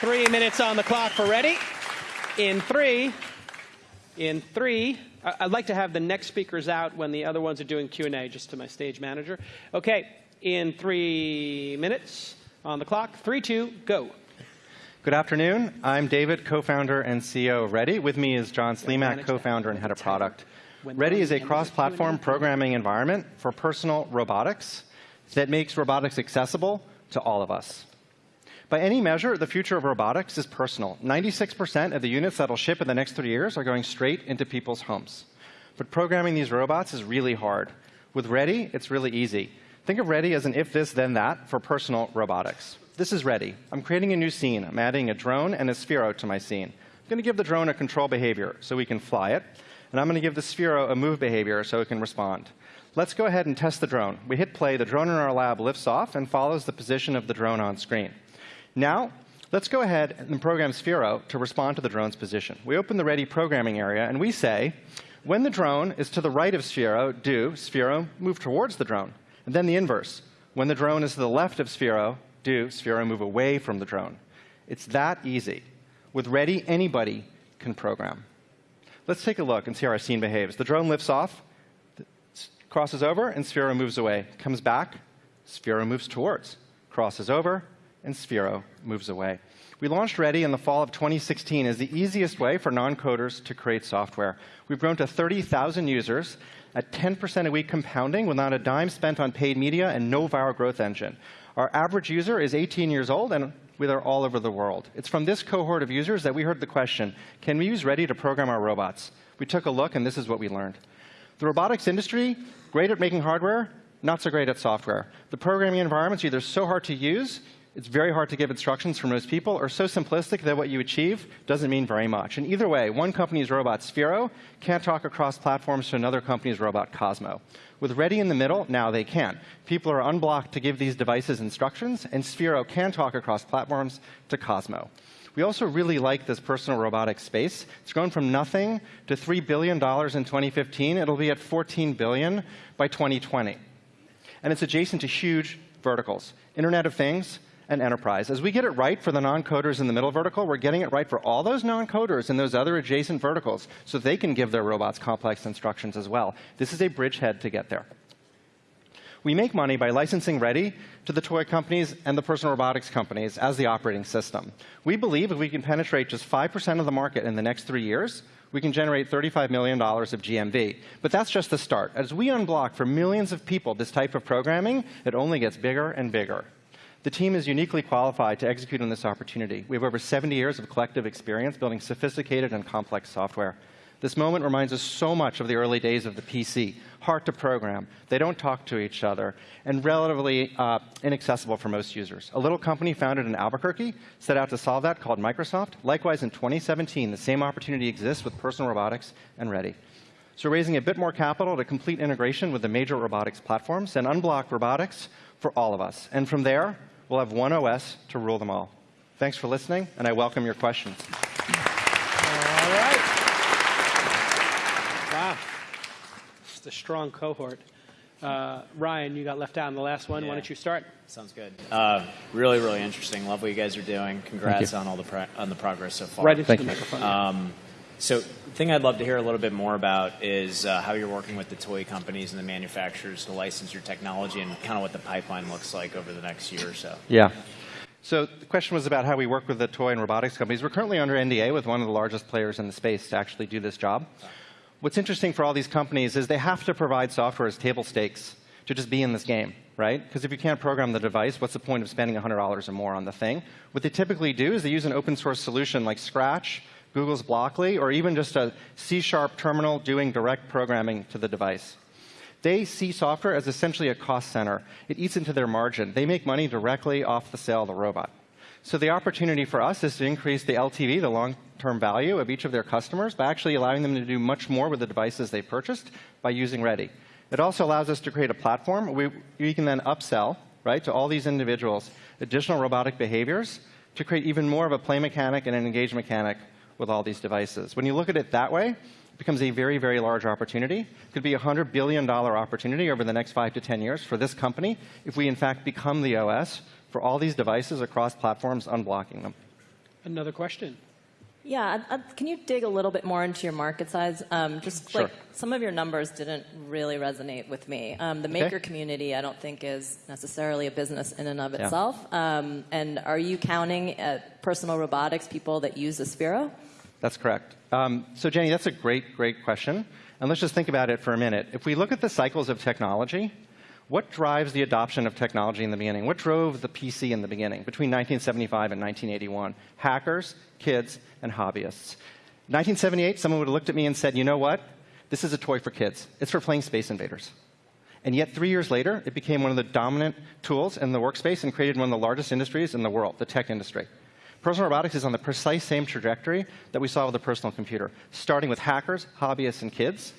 Three minutes on the clock for ready. In three, in three, I'd like to have the next speakers out when the other ones are doing Q&A, just to my stage manager. Okay, in three minutes on the clock. Three, two, go. Good afternoon. I'm David, co-founder and CEO of Ready. With me is John Slimak, co-founder and head of product. Ready is a cross-platform programming environment for personal robotics that makes robotics accessible to all of us. By any measure, the future of robotics is personal. 96% of the units that will ship in the next three years are going straight into people's homes. But programming these robots is really hard. With Ready, it's really easy. Think of Ready as an if this, then that for personal robotics. This is Ready. I'm creating a new scene. I'm adding a drone and a Sphero to my scene. I'm going to give the drone a control behavior so we can fly it. And I'm going to give the Sphero a move behavior so it can respond. Let's go ahead and test the drone. We hit play. The drone in our lab lifts off and follows the position of the drone on screen. Now, let's go ahead and program Sphero to respond to the drone's position. We open the Ready programming area, and we say, when the drone is to the right of Sphero, do Sphero move towards the drone. And then the inverse. When the drone is to the left of Sphero, do Sphero move away from the drone. It's that easy. With Ready, anybody can program. Let's take a look and see how our scene behaves. The drone lifts off crosses over, and Sphero moves away. Comes back, Sphero moves towards. Crosses over, and Sphero moves away. We launched Ready in the fall of 2016 as the easiest way for non-coders to create software. We've grown to 30,000 users at 10% a week compounding without a dime spent on paid media and no viral growth engine. Our average user is 18 years old, and we are all over the world. It's from this cohort of users that we heard the question, can we use Ready to program our robots? We took a look, and this is what we learned. The robotics industry, great at making hardware, not so great at software. The programming environment's either so hard to use, it's very hard to give instructions for most people, or so simplistic that what you achieve doesn't mean very much. And either way, one company's robot, Sphero, can't talk across platforms to another company's robot, Cozmo. With Ready in the middle, now they can. People are unblocked to give these devices instructions, and Sphero can talk across platforms to Cozmo. We also really like this personal robotics space. It's grown from nothing to $3 billion in 2015. It'll be at 14 billion by 2020. And it's adjacent to huge verticals, Internet of Things enterprise. As we get it right for the non-coders in the middle vertical, we're getting it right for all those non-coders in those other adjacent verticals so they can give their robots complex instructions as well. This is a bridgehead to get there. We make money by licensing Ready to the toy companies and the personal robotics companies as the operating system. We believe if we can penetrate just 5% of the market in the next three years, we can generate $35 million of GMV. But that's just the start. As we unblock for millions of people this type of programming, it only gets bigger and bigger. The team is uniquely qualified to execute on this opportunity. We have over 70 years of collective experience building sophisticated and complex software. This moment reminds us so much of the early days of the PC. Hard to program. They don't talk to each other, and relatively uh, inaccessible for most users. A little company founded in Albuquerque set out to solve that called Microsoft. Likewise, in 2017, the same opportunity exists with personal robotics and Ready. So raising a bit more capital to complete integration with the major robotics platforms and unblock robotics for all of us. And from there, we'll have one OS to rule them all. Thanks for listening, and I welcome your questions. All right. Wow. It's a strong cohort. Uh, Ryan, you got left out in the last one. Yeah. Why don't you start? Sounds good. Uh, really, really interesting. Love what you guys are doing. Congrats on all the on the progress so far. Right into Thank the you. microphone. Um, so, the thing I'd love to hear a little bit more about is uh, how you're working with the toy companies and the manufacturers to license your technology, and kind of what the pipeline looks like over the next year or so. Yeah. So the question was about how we work with the toy and robotics companies. We're currently under NDA with one of the largest players in the space to actually do this job what's interesting for all these companies is they have to provide software as table stakes to just be in this game, right? Because if you can't program the device, what's the point of spending $100 or more on the thing? What they typically do is they use an open source solution like Scratch, Google's Blockly, or even just a C-sharp terminal doing direct programming to the device. They see software as essentially a cost center. It eats into their margin. They make money directly off the sale of the robot. So the opportunity for us is to increase the LTV, the long-term value of each of their customers, by actually allowing them to do much more with the devices they purchased by using Ready. It also allows us to create a platform we, we can then upsell right, to all these individuals additional robotic behaviors to create even more of a play mechanic and an engage mechanic with all these devices. When you look at it that way, it becomes a very, very large opportunity. It could be a $100 billion opportunity over the next five to 10 years for this company if we, in fact, become the OS for all these devices across platforms, unblocking them. Another question. Yeah, I'd- I'd- can you dig a little bit more into your market size? Um, just Sure. like some of your numbers didn't really resonate with me. Um, the maker community, I don't think, is necessarily a business in and of Yeah. itself. Um, and are you counting at personal robotics people that use the Sphero? That's correct. Um, so, Jenny, that's a great, great question. And let's just think about it for a minute. If we look at the cycles of technology, what drives the adoption of technology in the beginning? What drove the PC in the beginning between 1975 and 1981? Hackers, kids, and hobbyists. 1978, someone would have looked at me and said, you know what? This is a toy for kids. It's for playing Space Invaders. And yet, three years later, it became one of the dominant tools in the workspace and created one of the largest industries in the world, the tech industry. Personal robotics is on the precise same trajectory that we saw with the personal computer, starting with hackers, hobbyists, and kids.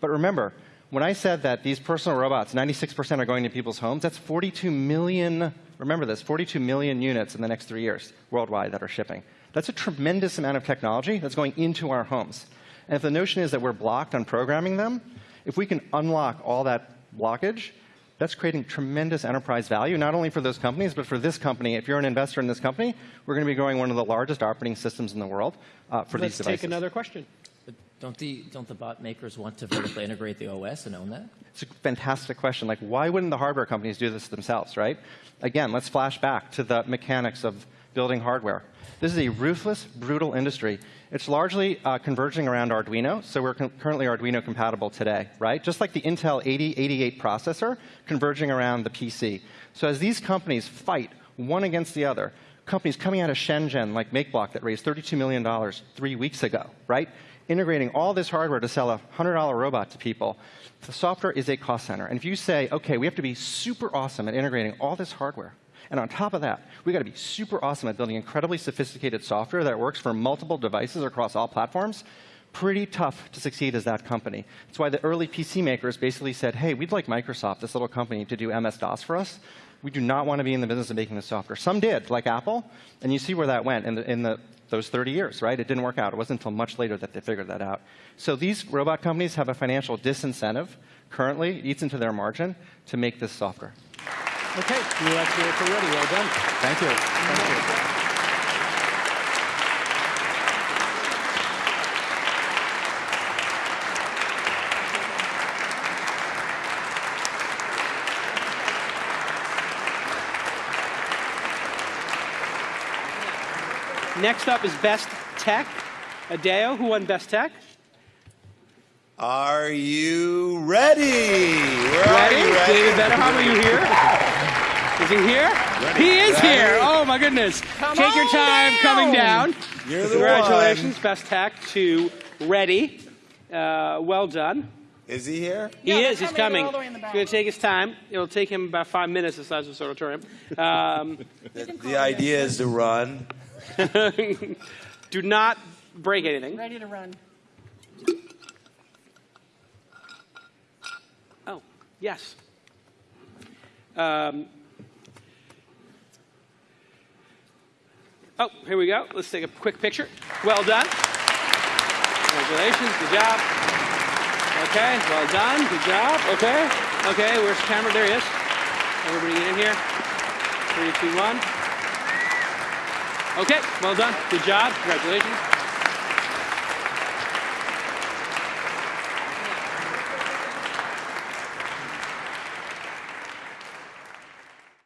But remember, when I said that these personal robots, 96% are going to people's homes, that's 42 million, remember this, 42 million units in the next three years worldwide that are shipping. That's a tremendous amount of technology that's going into our homes. And if the notion is that we're blocked on programming them, if we can unlock all that blockage, that's creating tremendous enterprise value, not only for those companies, but for this company. If you're an investor in this company, we're going to be growing one of the largest operating systems in the world uh, for Let's these devices. Let's take another question. But don't the don't the bot makers want to vertically integrate the OS and own that? It's a fantastic question. Like, why wouldn't the hardware companies do this themselves, right? Again, let's flash back to the mechanics of building hardware. This is a ruthless, brutal industry. It's largely uh, converging around Arduino, so we're currently Arduino compatible today, right? Just like the Intel 8088 processor converging around the PC. So as these companies fight one against the other, companies coming out of Shenzhen like MakeBlock that raised $32 million three weeks ago, right? Integrating all this hardware to sell a $100 robot to people. The software is a cost center. And if you say, okay, we have to be super awesome at integrating all this hardware, and on top of that, we got to be super awesome at building incredibly sophisticated software that works for multiple devices across all platforms. Pretty tough to succeed as that company. That's why the early PC makers basically said, hey, we'd like Microsoft, this little company, to do MS DOS for us. We do not want to be in the business of making the software. Some did, like Apple, and you see where that went in, the, in the, those 30 years, right? It didn't work out. It wasn't until much later that they figured that out. So these robot companies have a financial disincentive currently, it eats into their margin, to make this software. Okay, let's hear it for Ready. Well done. Thank you. Thank you. Next up is Best Tech. Adeo, who won Best Tech? Are you ready? Where are Ready? you ready? David Betterham, are you here? Is he here? He is Ready. here. Oh my goodness. Take your time coming down. You're the Congratulations, Best Tech to Ready. Uh, well done. Is he here? He Yeah, is. He's coming. coming. They're all the way in the He's going to take his time. It'll take him about five minutes the size of the auditorium. Um, The, the idea is to run. do not break anything. Ready to run. Oh, yes. Um, oh, here we go. Let's take a quick picture. Well done. Congratulations. Good job. Okay, well done. Good job. Okay. Okay, where's the camera? There he is. Everybody get in here. Three, two, one. Okay, well done. Good job. Congratulations.